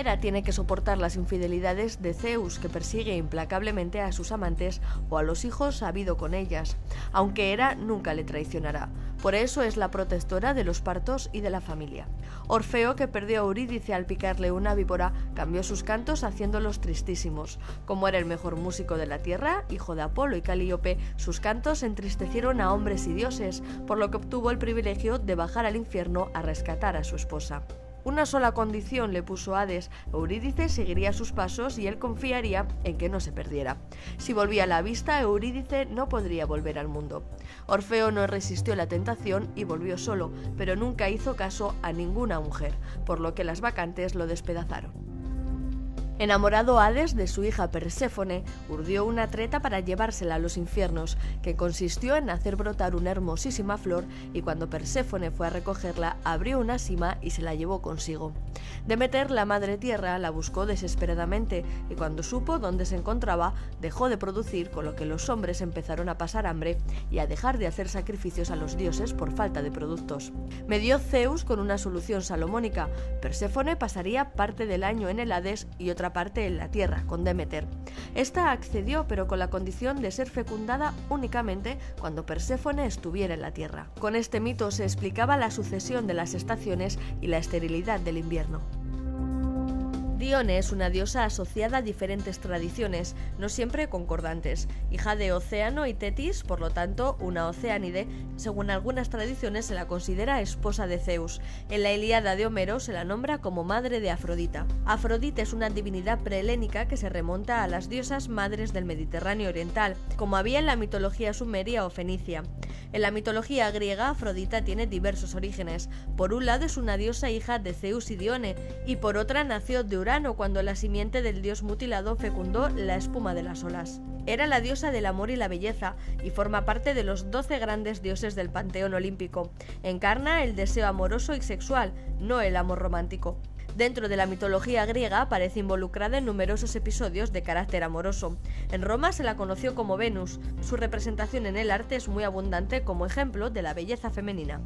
Hera tiene que soportar las infidelidades de Zeus, que persigue implacablemente a sus amantes o a los hijos habido con ellas, aunque Hera nunca le traicionará. Por eso es la protectora de los partos y de la familia. Orfeo, que perdió a Eurídice al picarle una víbora, cambió sus cantos haciéndolos tristísimos. Como era el mejor músico de la tierra, hijo de Apolo y Calíope, sus cantos entristecieron a hombres y dioses, por lo que obtuvo el privilegio de bajar al infierno a rescatar a su esposa. Una sola condición le puso Hades, Eurídice seguiría sus pasos y él confiaría en que no se perdiera. Si volvía la vista, Eurídice no podría volver al mundo. Orfeo no resistió la tentación y volvió solo, pero nunca hizo caso a ninguna mujer, por lo que las vacantes lo despedazaron. Enamorado Hades de su hija Perséfone, urdió una treta para llevársela a los infiernos, que consistió en hacer brotar una hermosísima flor y cuando Perséfone fue a recogerla abrió una sima y se la llevó consigo. Demeter, la madre tierra, la buscó desesperadamente y cuando supo dónde se encontraba, dejó de producir, con lo que los hombres empezaron a pasar hambre y a dejar de hacer sacrificios a los dioses por falta de productos. Medió Zeus con una solución salomónica. Perséfone pasaría parte del año en el Hades y otra parte en la tierra, con Demeter. Esta accedió, pero con la condición de ser fecundada únicamente cuando Perséfone estuviera en la tierra. Con este mito se explicaba la sucesión de las estaciones y la esterilidad del invierno. Dione es una diosa asociada a diferentes tradiciones, no siempre concordantes, hija de Océano y Tetis, por lo tanto una oceánide, según algunas tradiciones se la considera esposa de Zeus. En la Ilíada de Homero se la nombra como madre de Afrodita. Afrodita es una divinidad prehelénica que se remonta a las diosas madres del Mediterráneo oriental, como había en la mitología sumeria o fenicia. En la mitología griega, Afrodita tiene diversos orígenes. Por un lado es una diosa hija de Zeus y Dione, y por otra nació de Urano cuando la simiente del dios mutilado fecundó la espuma de las olas. Era la diosa del amor y la belleza, y forma parte de los doce grandes dioses del panteón olímpico. Encarna el deseo amoroso y sexual, no el amor romántico. Dentro de la mitología griega aparece involucrada en numerosos episodios de carácter amoroso. En Roma se la conoció como Venus. Su representación en el arte es muy abundante como ejemplo de la belleza femenina.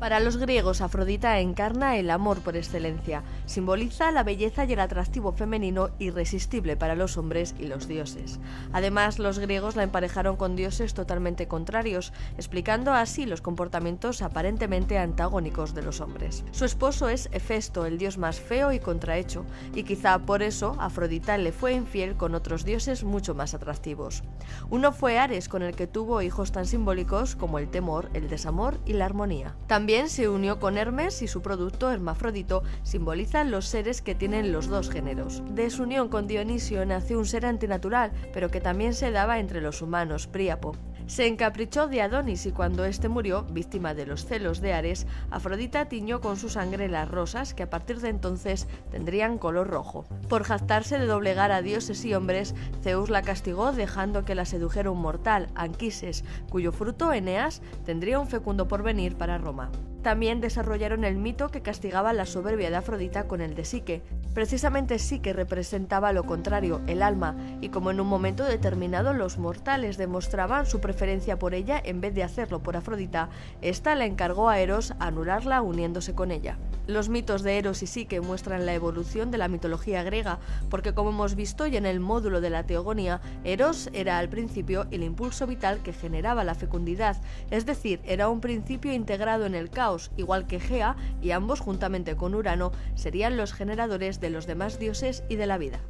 Para los griegos, Afrodita encarna el amor por excelencia, simboliza la belleza y el atractivo femenino irresistible para los hombres y los dioses. Además, los griegos la emparejaron con dioses totalmente contrarios, explicando así los comportamientos aparentemente antagónicos de los hombres. Su esposo es Hefesto, el dios más feo y contrahecho, y quizá por eso Afrodita le fue infiel con otros dioses mucho más atractivos. Uno fue Ares, con el que tuvo hijos tan simbólicos como el temor, el desamor y la armonía. También se unió con Hermes y su producto hermafrodito simbolizan los seres que tienen los dos géneros. De su unión con Dionisio nació un ser antinatural, pero que también se daba entre los humanos, Príapo. Se encaprichó de Adonis y cuando éste murió, víctima de los celos de Ares, Afrodita tiñó con su sangre las rosas que a partir de entonces tendrían color rojo. Por jactarse de doblegar a dioses y hombres, Zeus la castigó dejando que la sedujera un mortal, Anquises, cuyo fruto Eneas tendría un fecundo porvenir para Roma. También desarrollaron el mito que castigaba la soberbia de Afrodita con el de Psique. Precisamente Psique representaba lo contrario, el alma, y como en un momento determinado los mortales demostraban su preferencia por ella en vez de hacerlo por Afrodita, ésta le encargó a Eros anularla uniéndose con ella. Los mitos de Eros y Psique muestran la evolución de la mitología griega, porque como hemos visto y en el módulo de la teogonía, Eros era al principio el impulso vital que generaba la fecundidad, es decir, era un principio integrado en el caos, igual que Gea, y ambos juntamente con Urano serían los generadores de los demás dioses y de la vida.